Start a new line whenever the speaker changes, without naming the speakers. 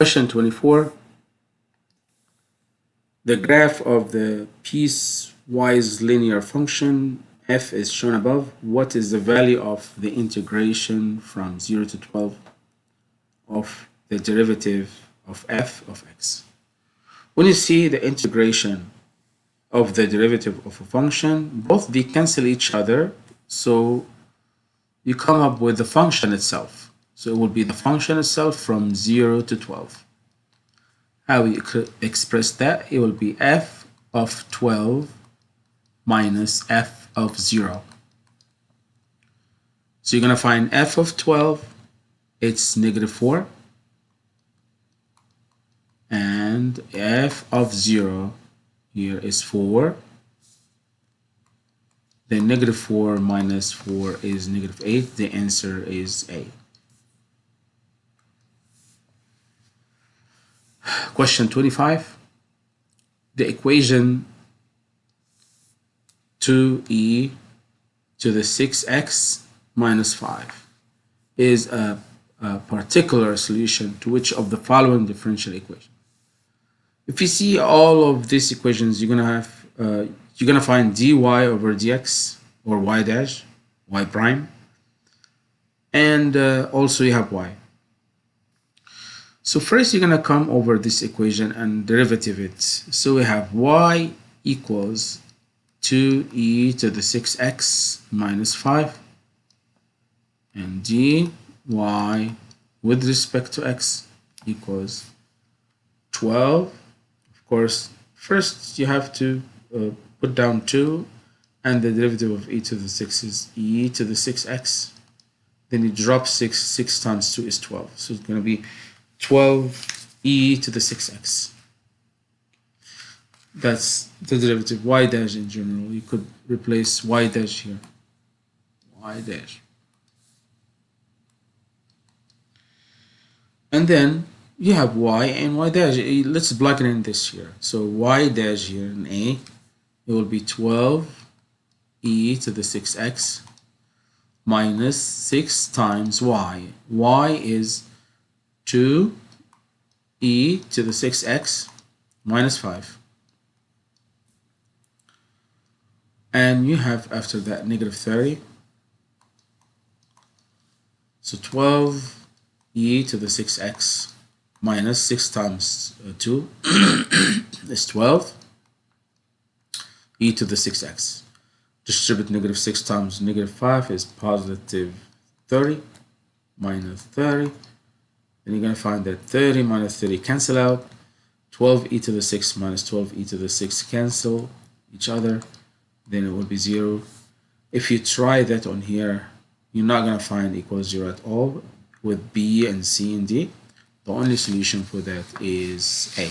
Question 24. The graph of the piecewise linear function f is shown above. What is the value of the integration from 0 to 12 of the derivative of f of x? When you see the integration of the derivative of a function, both they cancel each other, so you come up with the function itself. So it will be the function itself from 0 to 12 how we express that? It will be f of 12 minus f of 0 so you're going to find f of 12 it's negative 4 and f of 0 here is 4 then negative 4 minus 4 is negative 8 the answer is A Question 25. The equation 2e to the 6x minus 5 is a, a, particular solution to which of the following differential equation? If you see all of these equations, you're gonna have uh, you're gonna find dy over dx or y dash, y prime, and uh, also you have y. So first you're going to come over this equation and derivative it. So we have y equals 2e to the 6x minus 5 and dy with respect to x equals 12. Of course, first you have to uh, put down 2 and the derivative of e to the 6 is e to the 6x. Then you drop 6, 6 times 2 is 12. So it's going to be 12e to the 6x. That's the derivative y dash in general. You could replace y dash here. y dash. And then you have y and y dash. Eh, let's plug it in this here. So y dash here in A, it will be 12e to the 6x minus 6 times y. y is 2 e to the 6x minus 5 and you have after that negative 30 so 12 e to the 6x minus 6 times uh, 2 is 12 e to the 6x distribute negative 6 times negative 5 is positive 30 minus 30 then you're going to find that 30 minus 30 cancel out. 12 e to the 6 minus 12 e to the 6 cancel each other. Then it will be 0 if you try that on here you're not going to find equals 0 at all with b and c and d. The only solution for that is a